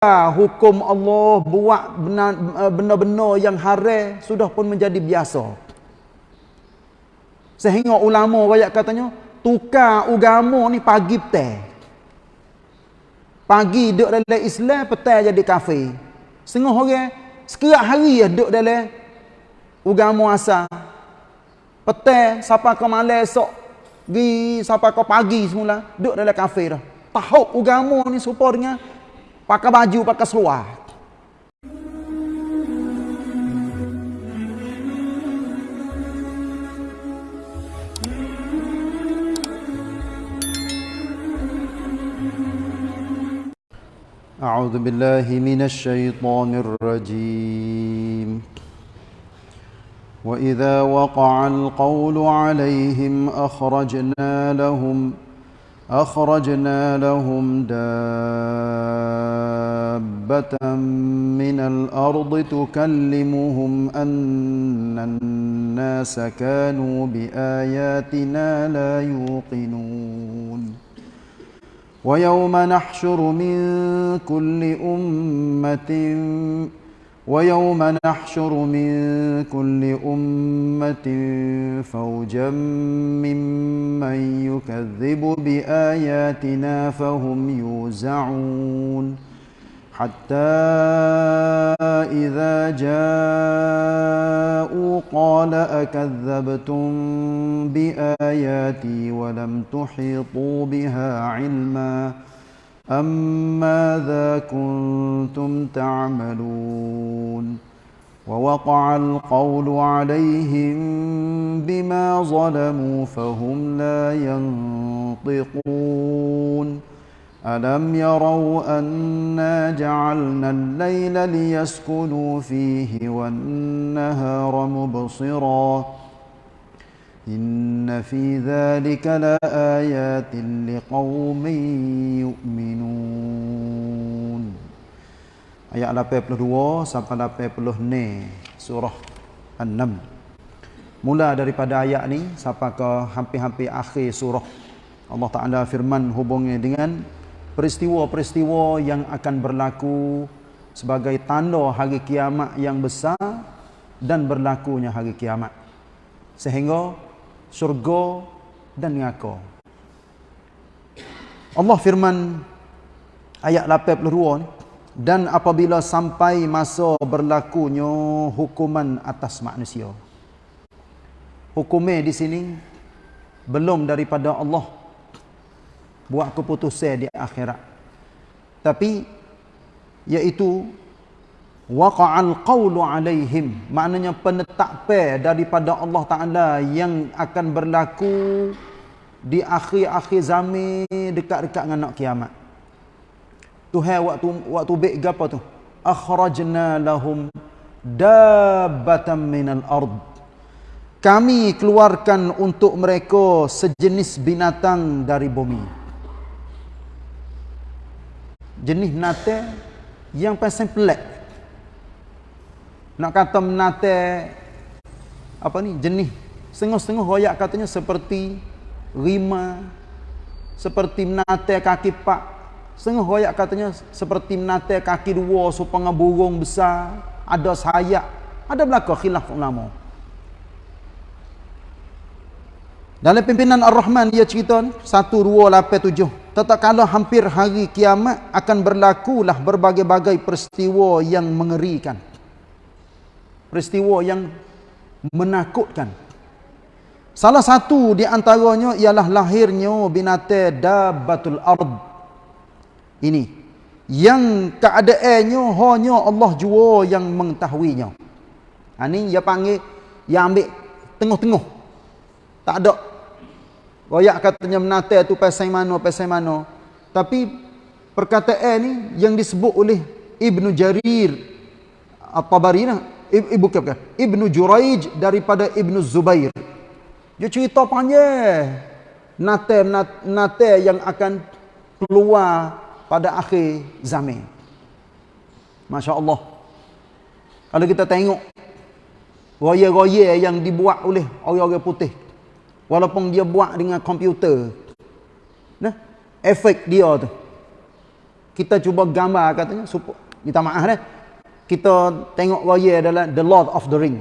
hukum Allah buat benda-benda yang haram sudah pun menjadi biasa. Sehingga ulama rakyat katanya, tukar agama ni pagi petang. Pagi duduk dalam Islam, petang jadi kafir. Setengah orang, sekerak hari ya duduk dalam agama asal. Petang, siapa ke malam esok, pergi siapa ke pagi semula, duduk dalam kafir. Tahu agama ni supaya dengan pakai baju, pakai seluar. أعوذ بالله من الشيطان الرجيم وإذا وقع القول عليهم أخرجنا لهم أخرجنا لهم دابة من الأرض تكلمهم أن الناس كانوا بآياتنا لا يوقنون ويوم نحشر من كل أمة ويوم نحشر من كل أمة فوجا ممن يكذب بآياتنا فهم يوزعون حتى إذا جاءوا قال أكذبتم بآياتي ولم تحيطوا بها علما أم ماذا كنتم تعملون ووقع القول عليهم بما ظلموا فهم لا ينطقون ألم يروا أنا جعلنا الليل ليسكنوا فيه والنهار مبصرا إن في ذلك لآيات لقوم يؤمنون Ayat 82 sampai 86 surah An-Naml. Mula daripada ayat ni sampai ke hampir-hampir akhir surah Allah Taala firman hubungnya dengan peristiwa-peristiwa yang akan berlaku sebagai tanda hari kiamat yang besar dan berlakunya hari kiamat. Sehingga syurga dan neraka. Allah firman ayat 82 ni dan apabila sampai masa berlakunya hukuman atas manusia. Hukumnya di sini belum daripada Allah buat keputusan di akhirat. Tapi iaitu waqa'al qawlu alaihim. Maknanya penetapan daripada Allah Taala yang akan berlaku di akhir-akhir zaman dekat-dekat dengan nak kiamat. Tuhan waktu waktu baik gapo tu? Akhrajna lahum dabbatan minal ard. Kami keluarkan untuk mereka sejenis binatang dari bumi jenis nate yang paling pelik. Nak kata menate apa ni jenis setengah-setengah royak katanya seperti rima seperti menate kaki pak. Setengah royak katanya seperti menate kaki dua supaya burung besar ada sayap ada belaka khilaf ulama. Dalam pimpinan Ar-Rahman dia cerita 1 2 8 7 Tatkala hampir hari kiamat akan berlakulah berbagai-bagai peristiwa yang mengerikan. Peristiwa yang menakutkan. Salah satu di antaranya ialah lahirnya binatang dabbatul ard. Ini yang keadaannya hanya Allah jua yang mengetahuinya. Ha ni dia panggil yang ambil tengah-tengah. Tak ada Royak katanya menata tu pasal mana, pasal mana. Tapi perkataan ni yang disebut oleh Ibnu Jarir At-Tabari nah, ibu bukan Ibnu Juraij daripada Ibnu Zubair. Dia cerita panjang. Nate nate yang akan keluar pada akhir zaman. Masya-Allah. Kalau kita tengok roya-roya yang dibuat oleh orang-orang putih walaupun dia buat dengan komputer. Nah efek dia tu. Kita cuba gambar katanya supo minta maaf dah kita tengok raya adalah the lord of the ring.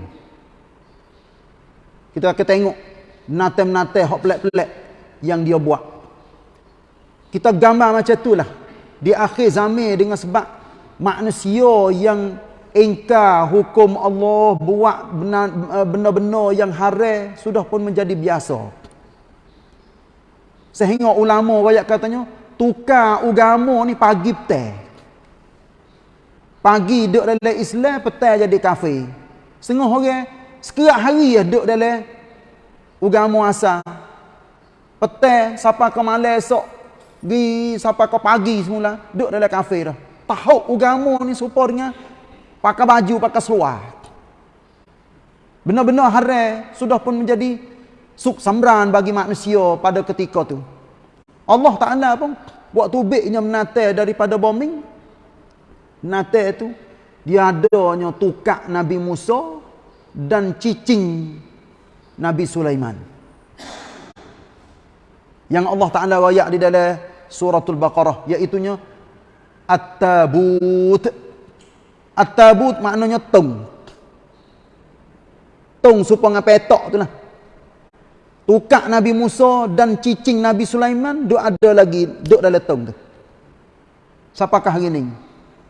Kita akan tengok nate-nate hok pelik-pelik yang dia buat. Kita gambar macam itulah. Di akhir zaman dengan sebab manusia yang ingkar hukum Allah buat eh, benar-benar yang haram sudah pun menjadi biasa sehingga ulama rakyat katanya tukar agama ni pagi petang. Pagi duduk dalam Islam, petang jadi kafir. Setengah orang sekerak hari ya duduk dalam agama asal. Petang siapa ke malam esok, di siapa ke pagi semula, duduk dalam kafir dah. Tahu agama ni dengan pakai baju, pakai seluar. Benar-benar haram sudah pun menjadi suk samran bagi manusia pada ketika tu. Allah Ta'ala pun buat tubiknya menate daripada bombing. Menate itu dia adanya tukak Nabi Musa dan cicing Nabi Sulaiman. Yang Allah Ta'ala rayak di dalam suratul Baqarah. Iaitunya At-Tabut. At-Tabut maknanya tung. Tung supaya petok tu lah. Tukak Nabi Musa dan cicing Nabi Sulaiman duk ada lagi duk dalam tong tu. Siapakah hari ni?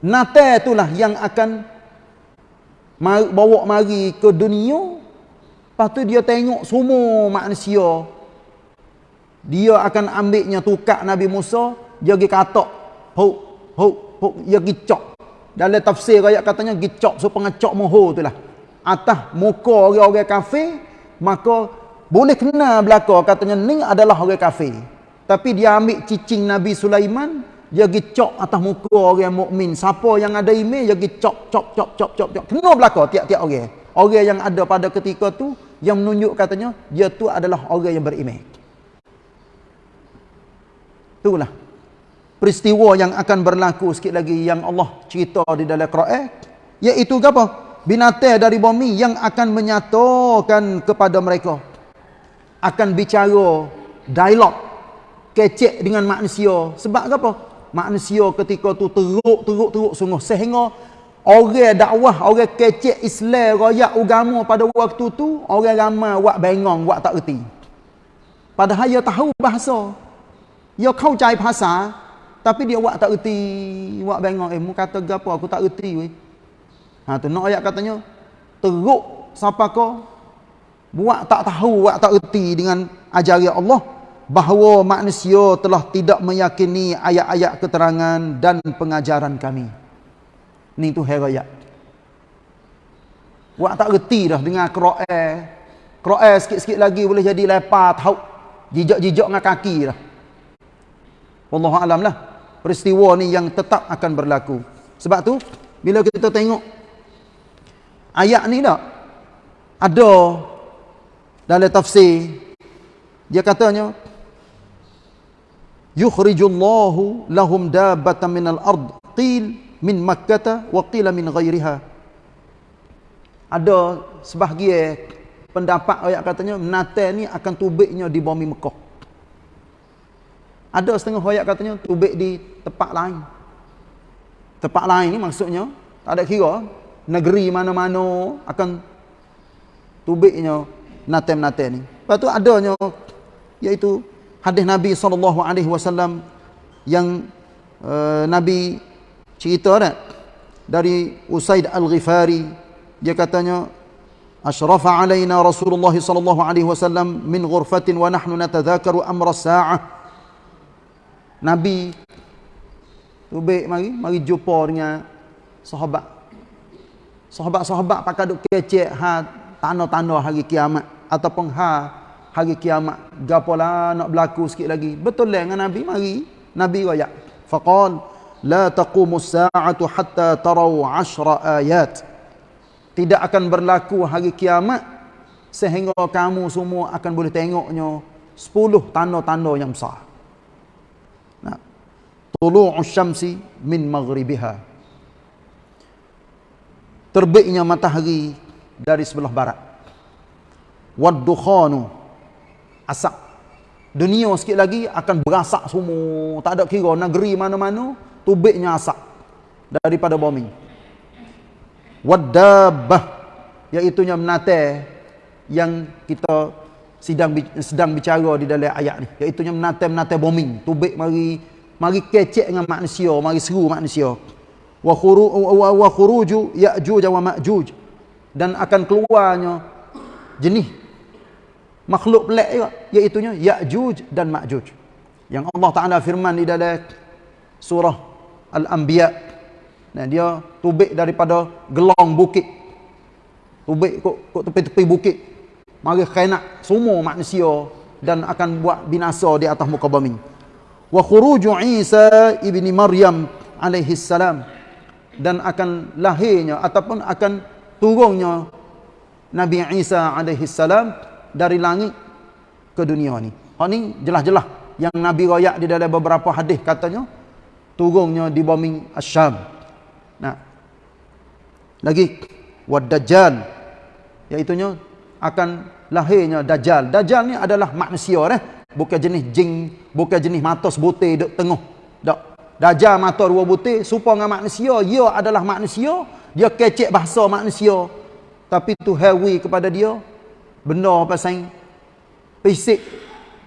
Nate itulah yang akan bawa mari ke dunia. Lepas tu dia tengok semua manusia. Dia akan ambilnya tukak Nabi Musa dia pergi katok huk huk huk dia pergi cok dalam tafsir ayat katanya pergi cok supaya cok moho tu lah atas muka orang-orang kafir maka boleh kena belaka katanya ni adalah orang kafir. Tapi dia ambil cicing Nabi Sulaiman, dia pergi cok atas muka orang mukmin. Siapa yang ada email, dia pergi cok, cok, cok, cok, cok. Kena belaka tiap-tiap orang. Orang yang ada pada ketika tu, yang menunjuk katanya, dia tu adalah orang yang berimej. Itulah. Peristiwa yang akan berlaku sikit lagi yang Allah cerita di dalam Quran. Iaitu apa? Binatang dari bumi yang akan menyatakan kepada mereka. Akan bicara dialog kecek dengan manusia. Sebab apa? Manusia ketika tu teruk teruk teruk sungguh. Sehingga orang dakwah orang kecek Islam royak agama pada waktu tu orang ramai buat bengong buat tak reti. Padahal dia tahu bahasa. Dia kau cai bahasa tapi dia buat tak reti buat bengong eh mu kata gapo? Aku tak reti weh. Ha tu nak ayat katanya teruk siapa kau? Buat tak tahu buat tak erti dengan ajaran Allah bahawa manusia telah tidak meyakini ayat-ayat keterangan dan pengajaran kami. Ni tu herayat buat tak erti dah dengan Quran. Quran sikit-sikit lagi boleh jadi lepas tahu jijak-jijak dengan kaki dah. Allah alam lah peristiwa ni yang tetap akan berlaku. Sebab tu bila kita tengok ayat ni tak? Ada dalam tafsir dia katanya yukhrijullahu lahum dabbatan minal ard qil min makkah wa qila min ghairiha. Ada sebahagian pendapat ayat katanya menate ni akan tubiknya di bumi Mekah ada setengah ayat katanya tubik di tempat lain. Tempat lain ni maksudnya tak ada kira negeri mana-mana akan tubiknya nate-nate ni. Lepas tu adanya iaitu hadis Nabi wasallam yang uh, Nabi cerita dah dari Usaid Al-Ghifari. Dia katanya ashrafa alaina Rasulullah wasallam min ghurfatin wa nahnu natadhakaru amra as-sa'ah Nabi. Tu baik mari mari jumpa dengan sahabat. Sahabat-sahabat pakai duk kecek ha tanda-tanda hari kiamat ataupun ha hari kiamat. Gapola nak berlaku sikit lagi. Betul lah dengan nabi mari nabi royak. Faqal la taqumu as-sa'atu hatta taraw 10 ayat. Tidak akan berlaku hari kiamat sehingga kamu semua akan boleh tengoknya 10 tanda-tanda yang besar tulu'us syamsi min maghribiha terbitnya matahari dari sebelah barat. Waddukhanu asap. Dunia sikit lagi akan berasak semua. Tak ada kira negeri mana-mana tubiknya asap daripada bumi. Wadabah iaitu nya menate yang kita sedang sedang bicara di dalam ayat ni. Iaitu nya menate menate bumi. Tubik mari mari kecek dengan manusia mari seru manusia wa khuru wa khuruju ya'juj wa ma'juj dan akan keluarnya jenis makhluk pelik juga iaitu ya'juj dan ma'juj yang Allah Taala firman di dalam surah al-anbiya Nah, dia tubik daripada gelong bukit. Tubik kok kok tepi-tepi bukit. Mari khainat semua manusia dan akan buat binasa di atas muka bumi. Wa khuruju Isa ibni Maryam alaihi salam dan akan lahirnya ataupun akan turunnya Nabi Isa alaihi salam dari langit ke dunia ni. Hak ni jelas-jelas yang Nabi royak di dalam beberapa hadis katanya turunnya di bumi Asyam. Nah. Lagi wad dajjal iaitu akan lahirnya dajjal. Dajjal ni adalah manusia eh, bukan jenis jin, bukan jenis mata sebutir duk tengah. Tak. Dajjal mata dua butir serupa dengan manusia, ia adalah manusia, dia kecek bahasa manusia. Tapi tu hewi kepada dia benda pasal fisik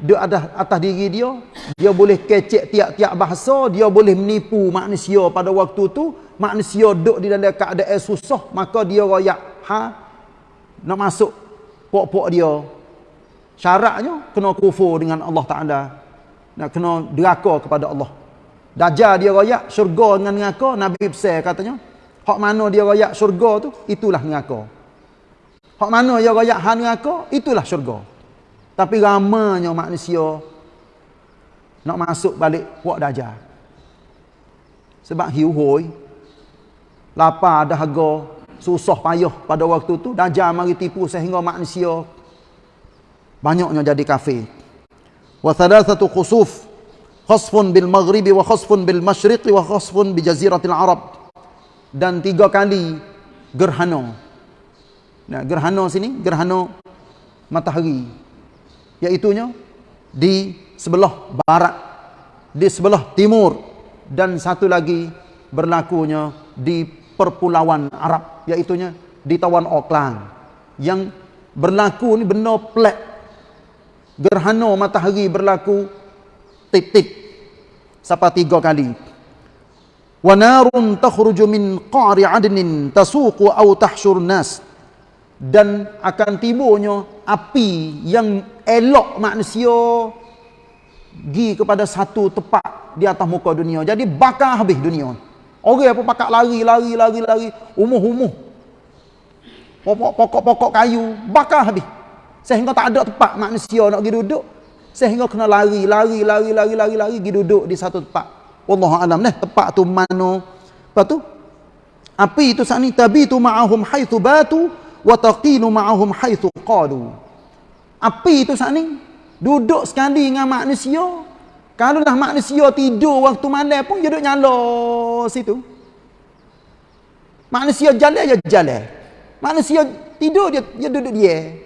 dia ada atas diri dia dia boleh kecek tiap-tiap bahasa dia boleh menipu manusia pada waktu tu manusia duduk di dalam keadaan susah maka dia royak ha nak masuk pok-pok dia syaratnya kena kufur dengan Allah Taala. Nak kena deraka kepada Allah. Dajjal dia royak syurga dengan neraka nabi besar katanya hak mana dia royak syurga tu itulah neraka. Hak mana dia royak ha neraka itulah syurga. Tapi ramanya manusia nak masuk balik puak dajjal. Sebab hiu hoi, lapar dahaga, susah payah pada waktu tu, dajjal mari tipu sehingga manusia banyaknya jadi kafir. Wa thalathatu khusuf khasfun bil maghribi wa khasfun bil masyriqi wa khasfun bi jaziratil arab. Dan tiga kali gerhana. Nah, gerhana sini, gerhana matahari iaitunya di sebelah barat di sebelah timur dan satu lagi berlakunya di perpulauan Arab iaitunya di tawan Auckland yang berlaku ni benda pelik gerhana matahari berlaku tip-tip sampai tiga kali wa narun takhruju min qari adnin tasuqu aw tahshur nas dan akan timbulnya api yang elok manusia gi kepada satu tempat di atas muka dunia. Jadi bakar habis dunia. Orang apa pakak lari, lari, lari, lari, umuh-umuh. Pokok-pokok kayu, bakar habis. Sehingga tak ada tempat manusia nak pergi duduk. Sehingga kena lari, lari, lari, lari, lari, lari, pergi duduk di satu tempat. Allah alam nih, tempat tu mana. Lepas tu, api itu saat ni, tabi tu ma'ahum haithu batu, wa taqinu ma'ahum haitsu qalu api itu saat ni duduk sekali dengan manusia kalau dah manusia tidur waktu malam pun dia duduk nyala situ manusia jalan dia jalan manusia tidur dia dia duduk dia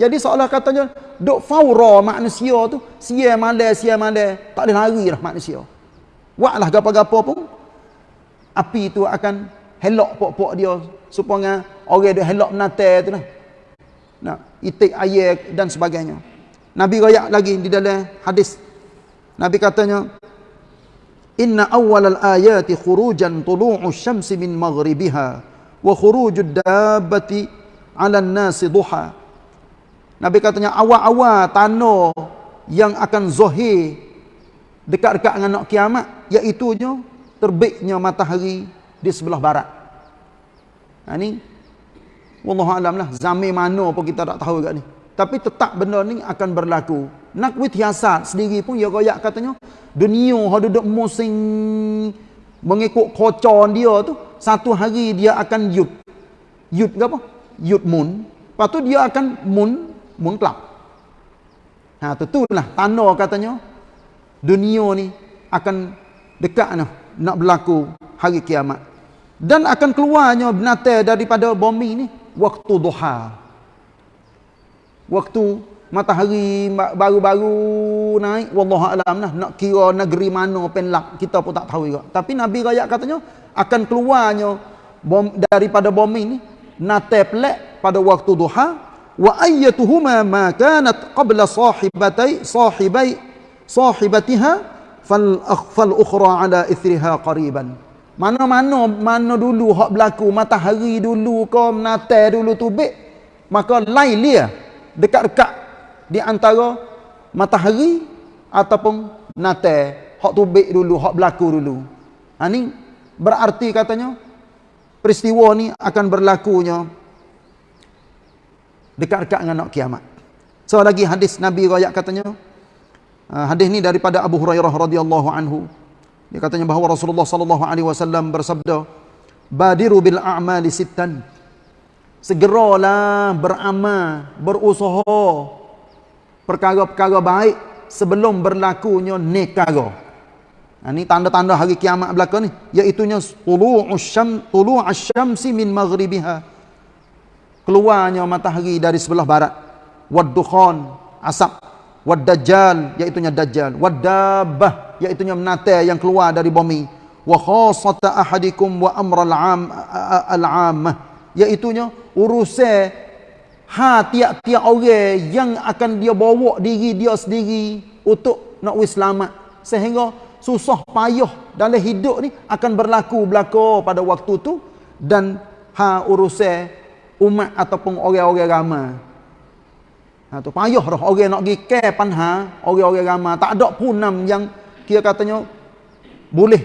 jadi seolah katanya duk faura manusia tu sia malam sia malam tak boleh lari dah manusia buatlah gapo-gapo pun api itu akan helok pok-pok dia supaya orang dia helak menate tu lah. Nak itik air dan sebagainya. Nabi royak lagi di dalam hadis. Nabi katanya Inna awal al-ayati khurujan tulu'u syamsi min maghribiha wa khurujud dabbati 'ala an-nasi duha. Nabi katanya awal-awal tanah yang akan zahir dekat-dekat dengan nak kiamat iaitu terbitnya matahari di sebelah barat. Ha ni Wallahu alam lah zaman mana pun kita tak tahu kat ni. Tapi tetap benda ni akan berlaku. Nak witiasat sendiri pun ya royak katanya dunia ha duduk musim mengikut kocon dia tu satu hari dia akan. Yud ke apa? Yud moon. Lepas tu dia akan moon club. Ha lah tanda katanya dunia ni akan dekat nah, nak berlaku hari kiamat. Dan akan keluarnya binatang daripada bumi ni. Waktu duha waktu matahari baru-baru naik wallahu alam nah nak kira negeri mana penlak kita pun tak tahu juga tapi nabi rakyat katanya akan keluarnya bom, daripada bumi ni. Nate plek pada waktu duha wa ayyatuhuma ma kanat qabla sahibatai sahibai sahibatiha fal akhfal ukhra ala ithriha qariban. Mana-mana mana dulu hak berlaku matahari dulu ke nate dulu tubik maka lain dia. Dekat-dekat di antara matahari ataupun nate hak tubik dulu hak berlaku dulu. Ha ni berarti katanya peristiwa ni akan berlakunya dekat-dekat dengan nak kiamat. So lagi hadis Nabi riwayat katanya uh, hadis ni daripada Abu Hurairah radhiyallahu anhu. Dia katanya bahawa Rasulullah sallallahu alaihi wasallam bersabda, "Badiru bil a'mali sittan." Segeralah beramal, berusaha perkara-perkara baik sebelum berlakunya nekara. Nah, ini tanda-tanda hari kiamat belaka ni, iaitu nya tulu'us syam syamsi min maghribiha keluarnya matahari dari sebelah barat. Waddukhan asap. Waddajjal iaitu nya dajjal. Waddabah iaitu nya menate yang keluar dari bumi. Wa khassata ahadikum wa amral am al-ammah iaitu nya urusan ha tiap-tiap orang yang akan dia bawa diri dia sendiri untuk nak wis selamat. Sehingga susah payah dalam hidup ni akan berlaku belaka pada waktu tu. Dan ha urusan umat ataupun orang-orang ramai. Ha tu payah dah orang nak pergi ke panha, orang-orang ramai. Tak ada punam yang kira katanya boleh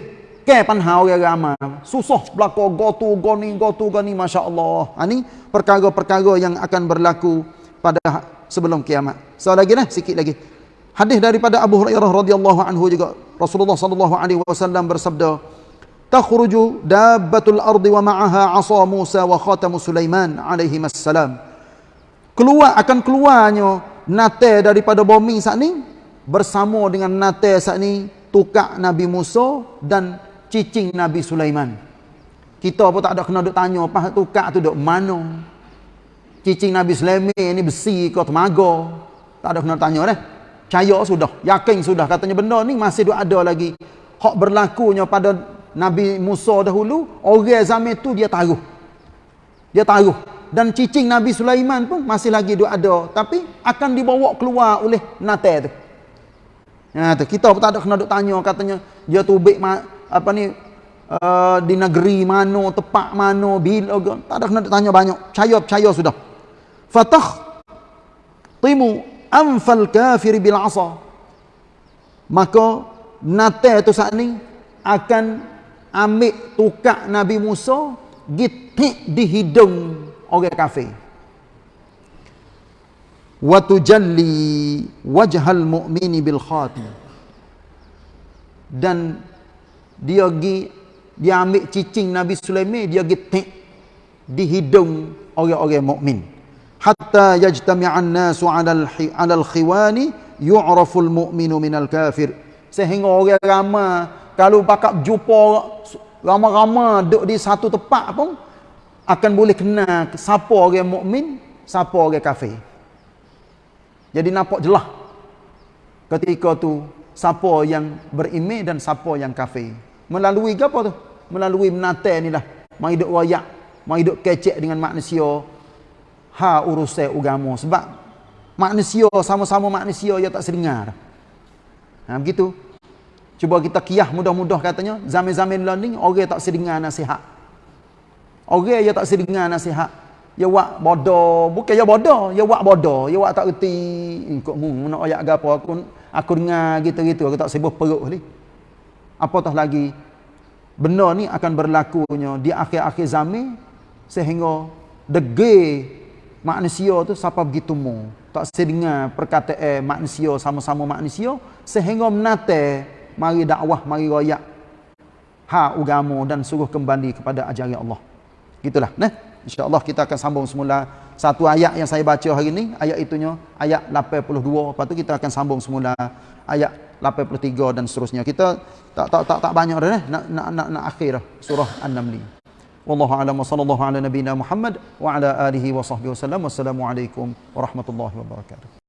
ke panha orang ramai. Susah berlaku gotu goni gotu goni masya-Allah. Ha ni perkara-perkara yang akan berlaku pada sebelum kiamat. So lagi nah sikit lagi. Hadis daripada Abu Hurairah radhiyallahu anhu juga Rasulullah sallallahu alaihi wasallam bersabda, takhruju dabbatul ardi wa ma'aha 'asa Musa wa khatamu Sulaiman alaihi assalam keluar akan keluarnya nate daripada bumi saat ni bersama dengan nate saat ni tukak Nabi Musa dan cicing Nabi Sulaiman. Kita pun tak ada kena duk tanya apa tukak tu duk mana? Cicing Nabi Sulaiman ni besi ke temaga? Tak ada kena tanya dah percaya sudah yakin sudah. Katanya benda ni masih duk ada lagi. Hak berlakunya pada Nabi Musa dahulu, orang zaman tu dia taruh. Dia taruh. Dan cicing Nabi Sulaiman pun masih lagi ada. Tapi akan dibawa keluar oleh nate tu. Ya, tu. Kita pun tak ada kena duk tanya katanya, dia tubik apa ni, uh, di negeri mana, tepat mana, bila. Tak ada kena tanya banyak. Percaya-percaya sudah. Fatah timu anfal kafir bil asa. Maka nate tu saat ni akan ambil tukak Nabi Musa gitik di hidung orang kafir. Wa tujalli wajhal mu'mini bil khatim. Dan dia gi dia ambil cicing Nabi Sulaiman dia gitik di hidung orang-orang mukmin. Hatta yajtami'an nasu 'ala al-khiwani yu'rafu al-mu'minu min al-kafir sehingga orang ramai kalau bakal jumpa ramai-ramai duduk di satu tempat pun akan boleh kenal siapa orang mukmin, siapa orang kafir. Jadi nampak jelas ketika tu siapa yang beriman dan siapa yang kafir. Melalui apa tu? Melalui menate ni lah. Mai hidup royak, mai hidup kecek dengan manusia. Ha urusan agama sebab manusia sama-sama manusia yang tak sedengar. Ha begitu. Cuba kita kiyah mudah-mudah katanya, zaman-zaman learning orang tak sedengar nasihat. Orang yang tak sedengar nasihat. Ya wak bodoh, bukan ya bodoh, ya wak bodoh, ya wak tak reti. Kok mu nak ayat gapo aku aku dengar gitu-gitu aku tak sibuk perut ni. Apatah lagi benda ni akan berlakunya di akhir-akhir zaman sehingga dege manusia tu siapa begitu mu tak sedengar perkataan manusia sama-sama manusia sehingga menate mari dakwah, mari royak ha agama dan suruh kembali kepada ajaran Allah. Gitulah, nah. Insya-Allah kita akan sambung semula satu ayat yang saya baca hari ini, ayat itunya ayat 82. Lepas tu kita akan sambung semula ayat 83 dan seterusnya. Kita tak tak tak, tak banyak dah nak nak nak, nak akhir surah An-Naml. Wallahu a'lam wa sallallahu ala nabiyyina Muhammad wa ala alihi wa sahbihi wasallam. Wassalamualaikum warahmatullahi wabarakatuh.